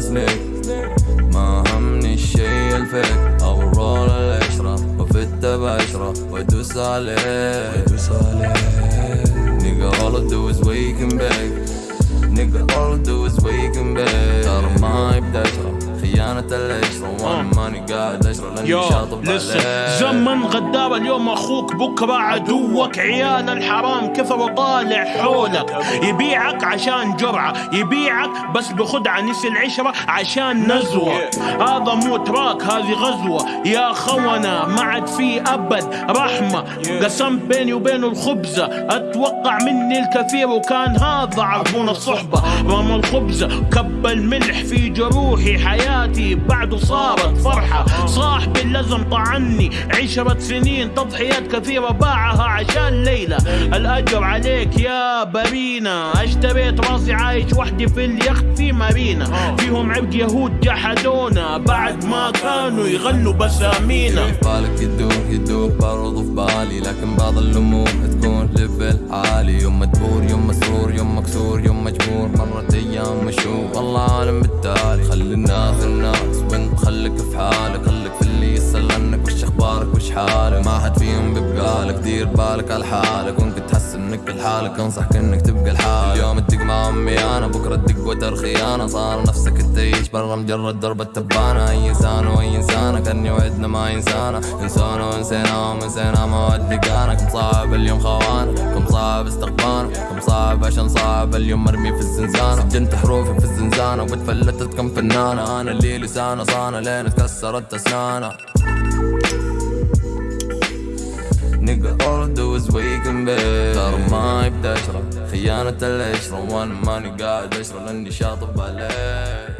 أزنك ما همني الشي الفيك الرول العشرة وفي التباشرة وأدوس عليه وأدوس عليه all I do is waking back Nigga all I do is waking back ترى ما يبدأ خيانة العشرة. وأنا قاعد أشرب لأني يو شاطب لسه زمن غدار اليوم أخوك بكره عدوك عيال الحرام كثر طالع حولك؟ يبيعك عشان جرعة يبيعك بس بخدعه نسي العشرة عشان نزوة. هذا مو تراك هذه غزوة. يا خونه ما عاد في أبد رحمة. قسمت بيني وبينه الخبزة. أتوقع مني الكثير وكان هذا عربون الصحبة. رمى الخبزة كب الملح في جروحي حياتي بعده صارت فرحة. صاحبي اللزم طعني. عشرة سنين تضحيات كثيرة باعها عشان ليلى. الأجر عليك يا برينا. أشتريت راسي عايش وحدي في اليخت في مارينا. فيهم عبد يهود جحدونا. بعد ما كانوا يغنوا بسامينا. بالك يدور يدور برضو في بالي لكن بعض الأمور تكون ليفل عالي. يوم مدبور يوم مسرور يوم مكسور يوم مجبور. مرت أيام مشهور. والله عالم بالتالي. خلي الناس دير بالك على حالك وانك تحس إنك لحالك انصحك انك تبقى لحالك اليوم تدق مع أمي أنا بكرة تدق وتر خيانه صار نفسك تعيش برا مجرد درب التبانه أي إنسان واي انسانه كان يوعدنا ما ينسانا. انسانا ونسينا ونسينا مواد لقانا كم صعب اليوم خوانا كم صعب استقبانا كم صعب عشان صعب اليوم مرمي في الزنزانة. سجنت حروفي في الزنزانة واتفلتت كم فنانة. أنا اللي لسانه صانه لين اتكسرت أسنانة. Nigga all I do is and bake ترى ما يبدأ أشرب. خيانة العشرة وأنا ماني قاعد أشرب لأني شاطب عليه.